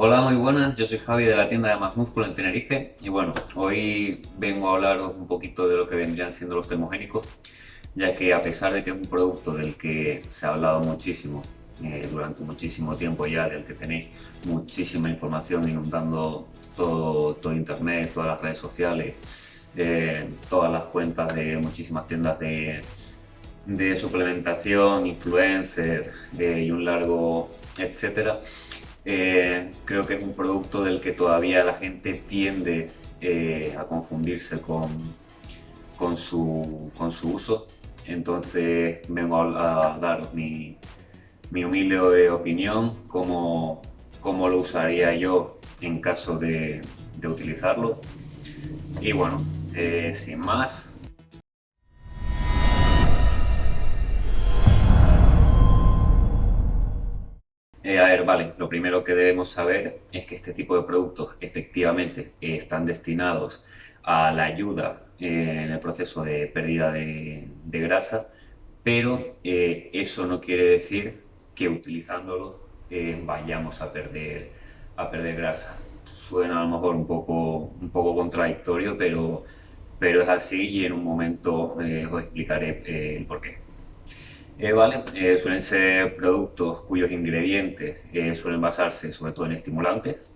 Hola, muy buenas, yo soy Javi de la tienda de Más Músculo en Tenerife y bueno, hoy vengo a hablaros un poquito de lo que vendrían siendo los termogénicos ya que a pesar de que es un producto del que se ha hablado muchísimo eh, durante muchísimo tiempo ya, del que tenéis muchísima información inundando todo, internet, todas las redes sociales, eh, todas las cuentas de muchísimas tiendas de, de suplementación, influencers eh, y un largo etcétera. Creo que es un producto del que todavía la gente tiende a confundirse con, con, su, con su uso. Entonces vengo a, a dar mi, mi humilde opinión, cómo, cómo, lo usaría yo en caso de, de utilizarlo. Y bueno, eh, sin más, vale, lo primero que debemos saber es que este tipo de productos efectivamente están destinados a la ayuda eh, en el proceso de pérdida de, grasa, pero eh, eso no quiere decir que utilizándolo vayamos a perder, a perder grasa. Suena a lo mejor un poco, un poco contradictorio, pero, pero es así y en un momento os explicaré el por qué. Eh, vale, eh, suelen ser productos cuyos ingredientes eh, suelen basarse sobre todo en estimulantes.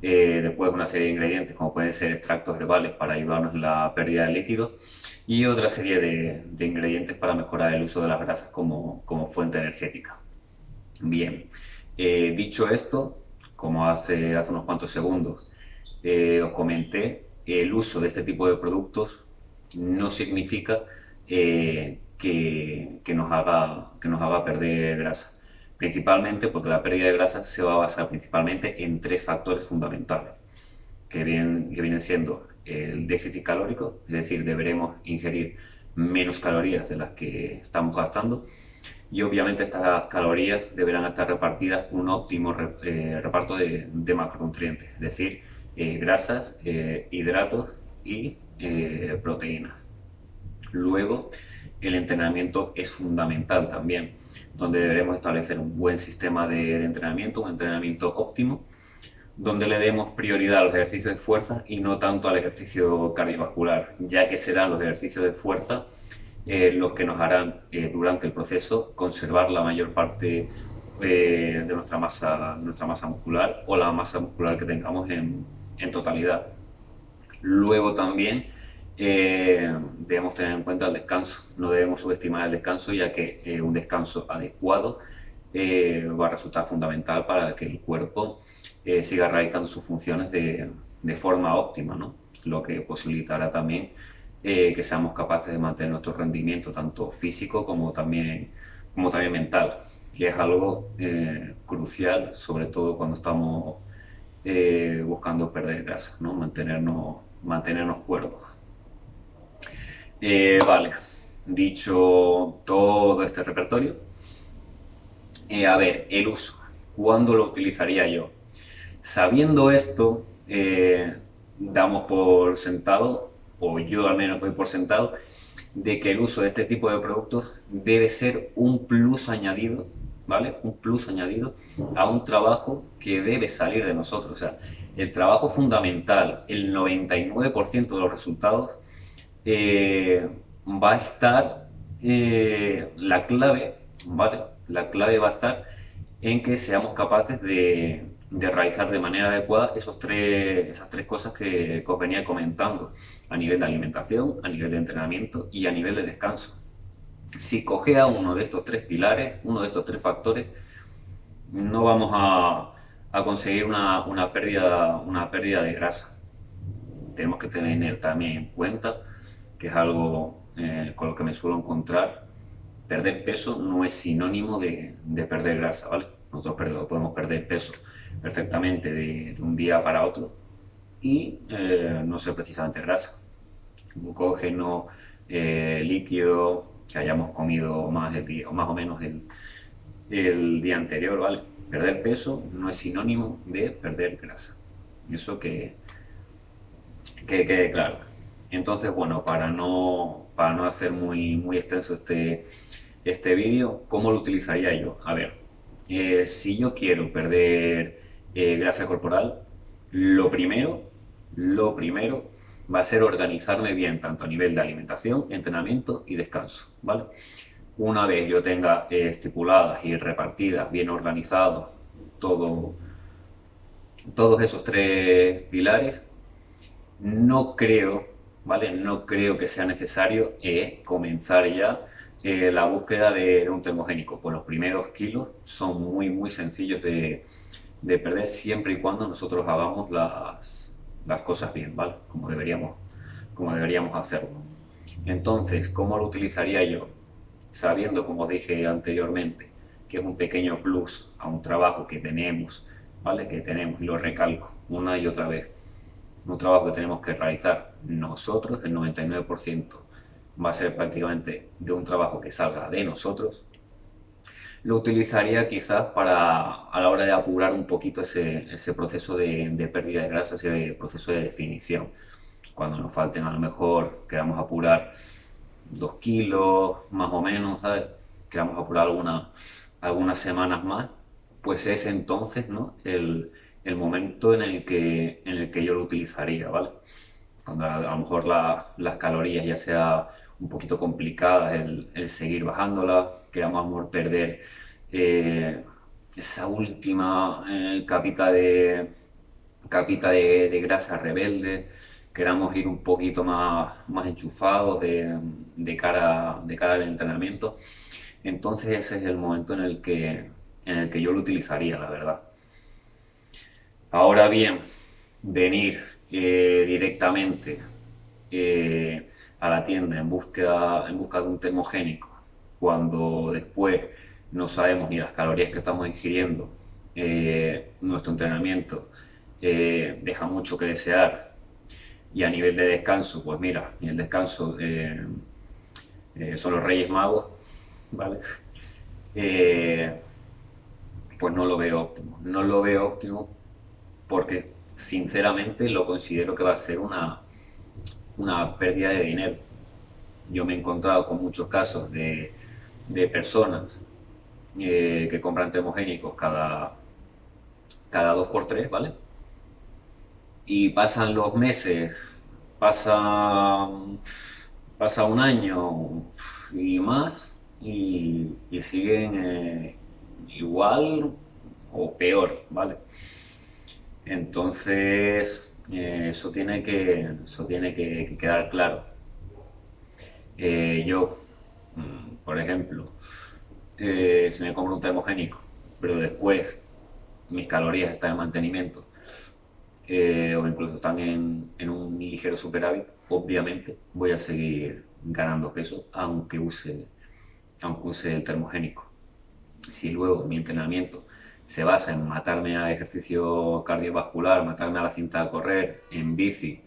después una serie de ingredientes como pueden ser extractos herbales para ayudarnos en la pérdida de líquido y otra serie de, de ingredientes para mejorar el uso de las grasas como, como fuente energética. Bien, dicho esto, como hace, hace unos cuantos segundos os comenté, el uso de este tipo de productos no significa nos haga, que nos haga perder grasa. Principalmente porque la pérdida de grasa se va a basar principalmente en tres factores fundamentales, que vienen, que vienen siendo el déficit calórico, es decir, deberemos ingerir menos calorías de las que estamos gastando, y obviamente estas calorías deberán estar repartidas con un óptimo eh, reparto de, macronutrientes, es decir, eh, grasas, eh, hidratos y proteínas. Luego, el entrenamiento es fundamental también, donde deberemos establecer un buen sistema de, entrenamiento, un entrenamiento óptimo, donde le demos prioridad a los ejercicios de fuerza y no tanto al ejercicio cardiovascular, ya que serán los ejercicios de fuerza eh, los que nos harán eh, durante el proceso conservar la mayor parte eh, de nuestra masa, nuestra masa muscular o la masa muscular que tengamos en, en totalidad. Luego también eh, debemos tener en cuenta el descanso. No debemos subestimar el descanso ya que eh, un descanso adecuado eh, va a resultar fundamental para que el cuerpo siga realizando sus funciones de, de forma óptima, ¿no? lo que posibilitará también que seamos capaces de mantener nuestro rendimiento tanto físico como también, como también mental. Y es algo crucial, sobre todo cuando estamos buscando perder grasa, ¿no? mantenernos, mantenernos cuerpos. Eh, vale, dicho todo este repertorio, eh, a ver, el uso, ¿cuándo lo utilizaría yo? Sabiendo esto, eh, damos por sentado, o yo al menos doy por sentado, de que el uso de este tipo de productos debe ser un plus añadido, ¿vale? Un plus añadido a un trabajo que debe salir de nosotros. O sea, el trabajo fundamental, el 99% de los resultados eh, va a estar eh, la clave, ¿vale? La clave va a estar en que seamos capaces de, realizar de manera adecuada esos tres, esas tres cosas que, os venía comentando, a nivel de alimentación, a nivel de entrenamiento y a nivel de descanso. Si cogea uno de estos tres pilares, uno de estos tres factores, no vamos a, conseguir una, una, pérdida, una pérdida de grasa. Tenemos que tener también en cuenta que es algo eh, con lo que me suelo encontrar, perder peso no es sinónimo de, perder grasa, ¿vale? Nosotros podemos perder peso perfectamente de, un día para otro y eh, no ser precisamente grasa. Glucógeno, eh, líquido, que hayamos comido más, o menos el, el día anterior, ¿vale? Perder peso no es sinónimo de perder grasa. Eso que, que quede claro. Entonces, bueno, para no, para no hacer muy, muy extenso este, este vídeo, ¿cómo lo utilizaría yo? A ver, eh, si yo quiero perder eh, grasa corporal, lo primero, lo primero va a ser organizarme bien, tanto a nivel de alimentación, entrenamiento y descanso, ¿vale? Una vez yo tenga eh, estipuladas y repartidas, bien organizados, todo, todos esos tres pilares, no creo, No creo que sea necesario eh, comenzar ya eh, la búsqueda de, un termogénico. Pues los primeros kilos son muy, muy sencillos de, perder siempre y cuando nosotros hagamos las, cosas bien. Como deberíamos, como deberíamos hacerlo. Entonces, ¿cómo lo utilizaría yo? Sabiendo, como dije anteriormente, que es un pequeño plus a un trabajo que tenemos. Que tenemos, y lo recalco una y otra vez, un trabajo que tenemos que realizar nosotros, el 99% va a ser prácticamente de un trabajo que salga de nosotros, lo utilizaría quizás para a la hora de apurar un poquito ese, ese proceso de, de, pérdida de grasa, ese proceso de definición. Cuando nos falten a lo mejor, queramos apurar dos kilos más o menos, ¿sabes? Queramos apurar alguna, algunas semanas más, pues es entonces ¿no? el, el momento en el, que, en el que yo lo utilizaría, ¿vale? Cuando a, lo mejor las calorías ya sea un poquito complicadas el, seguir bajándolas, que vamos a perder eh, esa última eh, capita, de, capita de, grasa rebelde, queramos ir un poquito más, más enchufados de, cara, de cara al entrenamiento. Entonces ese es el momento en el que, en el que yo lo utilizaría, la verdad. Ahora bien, venir eh, directamente eh, a la tienda en, búsqueda, en busca de un termogénico, cuando después no sabemos ni las calorías que estamos ingiriendo, eh, nuestro entrenamiento deja mucho que desear y a nivel de descanso, pues mira, y el descanso son los Reyes Magos, ¿vale? pues no lo veo óptimo. No lo veo óptimo porque sinceramente lo considero que va a ser una, una pérdida de dinero. Yo me he encontrado con muchos casos de, personas eh, que compran termogénicos cada, cada dos por tres, ¿vale? Y pasan los meses, pasa, pasa un año y más y, siguen eh, igual o peor, ¿vale? Entonces, eh, eso tiene que, eso tiene que, quedar claro. Eh, yo, mm, por ejemplo, eh, si me compro un termogénico, pero después mis calorías están en mantenimiento, o incluso están en, un ligero superávit, obviamente voy a seguir ganando peso aunque use, aunque use el termogénico. Si luego mi entrenamiento se basa en matarme a ejercicio cardiovascular, matarme a la cinta de correr, en bici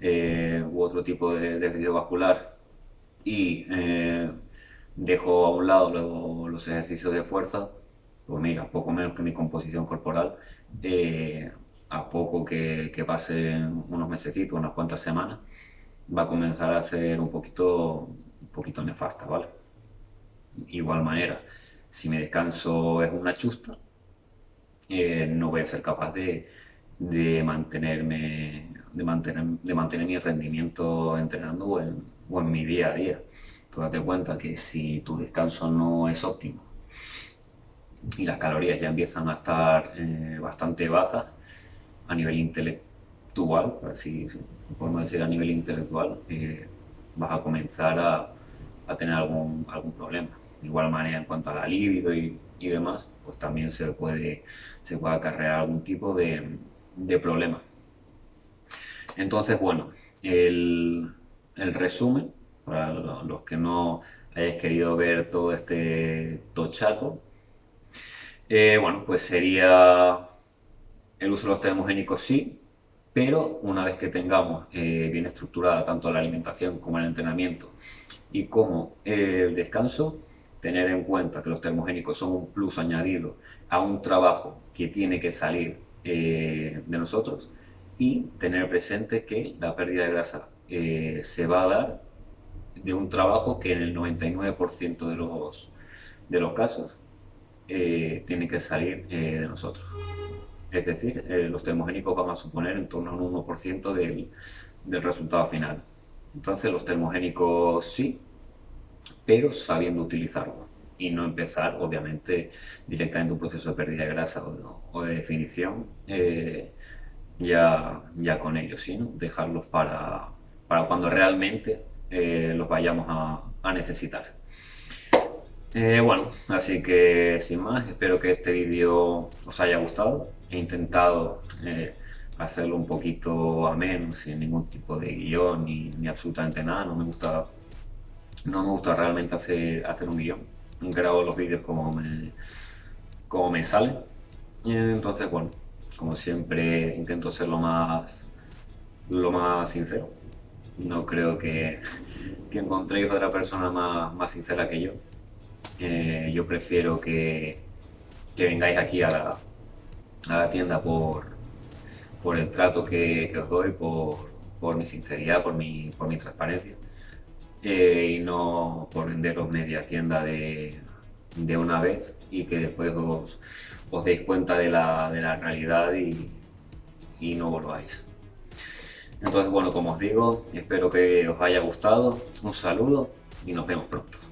eh, u otro tipo de, ejercicio vascular y eh, dejo a un lado los ejercicios de fuerza, pues mira, poco menos que mi composición corporal, eh, a poco que, que pasen unos mesecitos, unas cuantas semanas, va a comenzar a ser un poquito, un poquito nefasta, ¿vale? Igual manera, si mi descanso es una chusta, eh, no voy a ser capaz de, mantenerme, de mantener, de mantener mi rendimiento entrenando o en, mi día a día. Tú date cuenta que si tu descanso no es óptimo y las calorías ya empiezan a estar eh, bastante bajas a nivel intelectual, si, podemos decir a nivel intelectual, eh, vas a comenzar a, a tener algún, algún problema. De igual manera en cuanto a la libido y y demás, pues también se puede, se puede acarrear algún tipo de, de problema. Entonces, bueno, el, el, resumen, para los que no hayáis querido ver todo este tochaco, eh, bueno, pues sería el uso de los termogénicos sí, pero una vez que tengamos eh, bien estructurada tanto la alimentación como el entrenamiento y como el descanso, tener en cuenta que los termogénicos son un plus añadido a un trabajo que tiene que salir eh, de nosotros y tener presente que la pérdida de grasa eh, se va a dar de un trabajo que en el 99% de los, de los casos eh, tiene que salir de nosotros. Es decir, eh, los termogénicos van a suponer en torno a un 1% del, del resultado final. Entonces los termogénicos sí, pero sabiendo utilizarlo y no empezar, obviamente, directamente un proceso de pérdida de grasa o, de definición eh, ya, ya con ellos, sino dejarlos para, para cuando realmente eh, los vayamos a, necesitar. Eh, bueno, así que sin más, espero que este vídeo os haya gustado. He intentado hacerlo un poquito ameno, sin ningún tipo de guion ni, ni absolutamente nada. No me gusta no me gusta realmente hacer, hacer un guion. Grabo los vídeos como me, como me salen. entonces, bueno, como siempre intento ser lo más, lo más sincero. No creo que, que encontréis otra persona más, más sincera que yo. Eh, yo prefiero que, que vengáis aquí a la, a la tienda por, por el trato que, que os doy, por, por mi sinceridad, por mi, por mi transparencia. Eh, y no por venderos media tienda de, de, una vez y que después os, os deis cuenta de la, de la realidad y, y no volváis. Entonces, bueno, como os digo, espero que os haya gustado, un saludo y nos vemos pronto.